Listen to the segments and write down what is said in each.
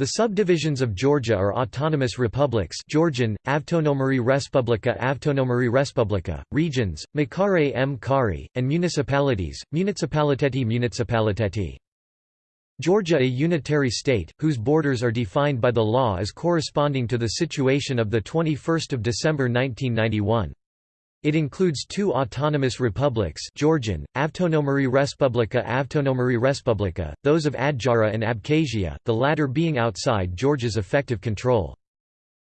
The subdivisions of Georgia are autonomous republics Georgian, Avtonomari Respublika Avtonomari Respublika, regions, Makare m Kari, and municipalities, Municipaliteti Municipaliteti. Georgia a unitary state, whose borders are defined by the law as corresponding to the situation of 21 December 1991. It includes two autonomous republics Georgian, Avtonomari Respublika Avtonomari Respublika, those of Adjara and Abkhazia, the latter being outside Georgia's effective control.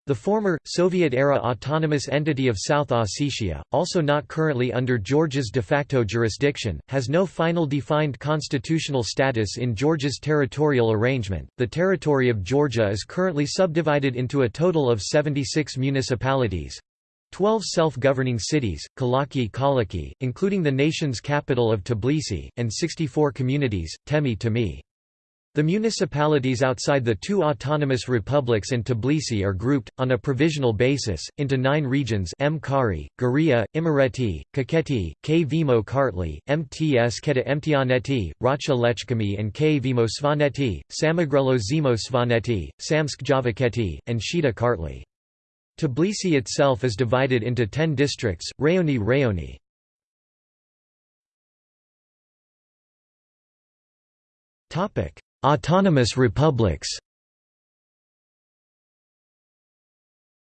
The former, Soviet-era autonomous entity of South Ossetia, also not currently under Georgia's de facto jurisdiction, has no final defined constitutional status in Georgia's territorial arrangement. The territory of Georgia is currently subdivided into a total of 76 municipalities, 12 self-governing cities, Kalaki Kalaki, including the nation's capital of Tbilisi, and 64 communities, Temi Temi. The municipalities outside the two autonomous republics and Tbilisi are grouped, on a provisional basis, into nine regions Mkari, Guria, Imereti, Kakheti, Kvemo Kartli, Mtskheta Mtianeti, Racha Lechkhumi and Kvemo Svaneti, Samegrelo Zemo Svaneti, Samtskhe Javakheti, and Shida Kartli. Tbilisi itself is divided into ten districts, Rayoni Rayoni. Autonomous republics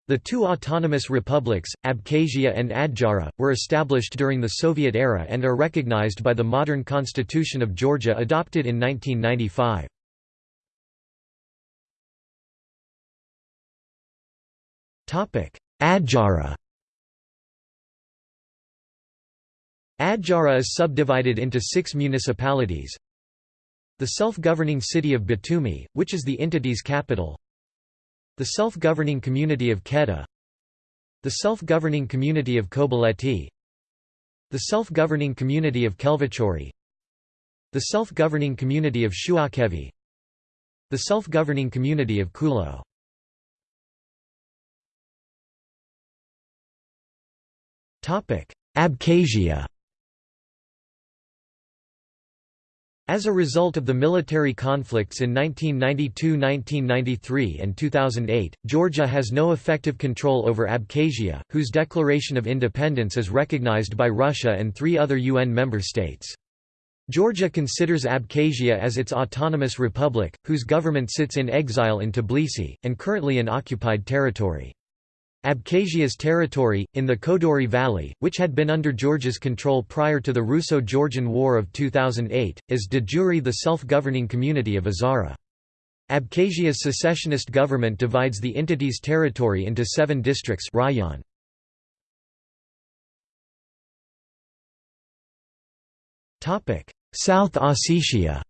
The two autonomous republics, Abkhazia and Adjara, were established during the Soviet era and are recognized by the modern Constitution of Georgia adopted in 1995. Adjara Adjara is subdivided into six municipalities. The self-governing city of Batumi, which is the entity's capital. The self-governing community of Keda. The self-governing community of Kobuleti. The self-governing community of Khelvachauri. The self-governing community of Shuakhevi. The self-governing community of Khulo. Abkhazia As a result of the military conflicts in 1992–1993 and 2008, Georgia has no effective control over Abkhazia, whose declaration of independence is recognized by Russia and three other UN member states. Georgia considers Abkhazia as its autonomous republic, whose government sits in exile in Tbilisi, and currently in occupied territory. Abkhazia's territory, in the Kodori Valley, which had been under Georgia's control prior to the Russo-Georgian War of 2008, is de jure the self-governing community of Azhara. Abkhazia's secessionist government divides the entity's territory into seven districts rayon. South Ossetia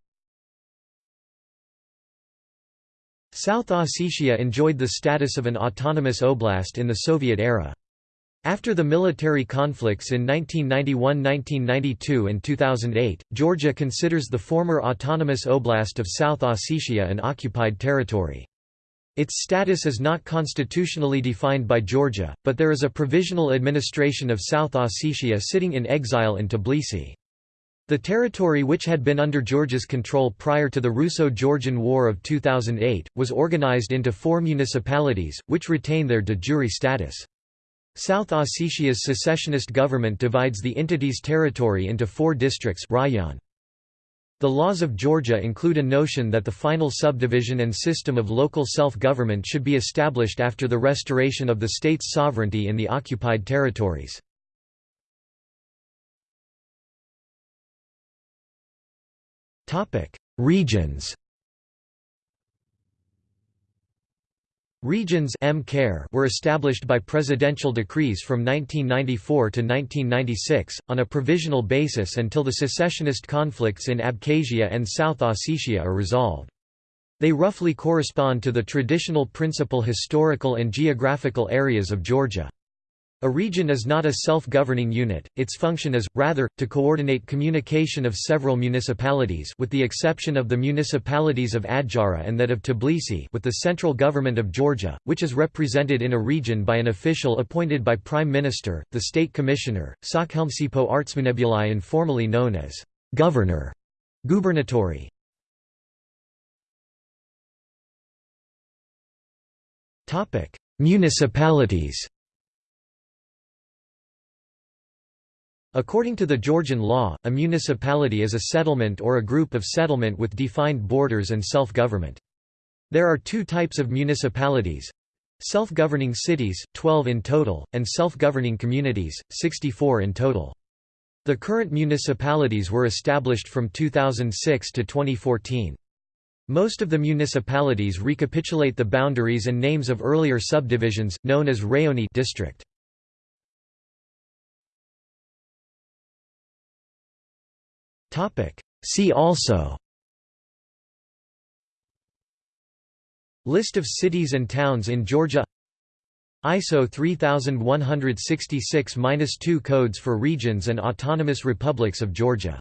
South Ossetia enjoyed the status of an autonomous oblast in the Soviet era. After the military conflicts in 1991–1992 and 2008, Georgia considers the former autonomous oblast of South Ossetia an occupied territory. Its status is not constitutionally defined by Georgia, but there is a provisional administration of South Ossetia sitting in exile in Tbilisi. The territory which had been under Georgia's control prior to the Russo-Georgian War of 2008, was organized into four municipalities, which retain their de jure status. South Ossetia's secessionist government divides the entity's territory into four districts rayon. The laws of Georgia include a notion that the final subdivision and system of local self-government should be established after the restoration of the state's sovereignty in the occupied territories. Regions Regions were established by presidential decrees from 1994 to 1996, on a provisional basis until the secessionist conflicts in Abkhazia and South Ossetia are resolved. They roughly correspond to the traditional principal historical and geographical areas of Georgia. A region is not a self-governing unit, its function is, rather, to coordinate communication of several municipalities with the exception of the municipalities of Adjara and that of Tbilisi with the central government of Georgia, which is represented in a region by an official appointed by Prime Minister, the State Commissioner, Sakhelmsipo Artsmanebulai informally known as governor, gubernatori. Municipalities According to the Georgian law, a municipality is a settlement or a group of settlement with defined borders and self-government. There are two types of municipalities. Self-governing cities, 12 in total, and self-governing communities, 64 in total. The current municipalities were established from 2006 to 2014. Most of the municipalities recapitulate the boundaries and names of earlier subdivisions, known as rayoni district. See also. List of cities and towns in Georgia. ISO 3166-2 codes for regions and autonomous republics of Georgia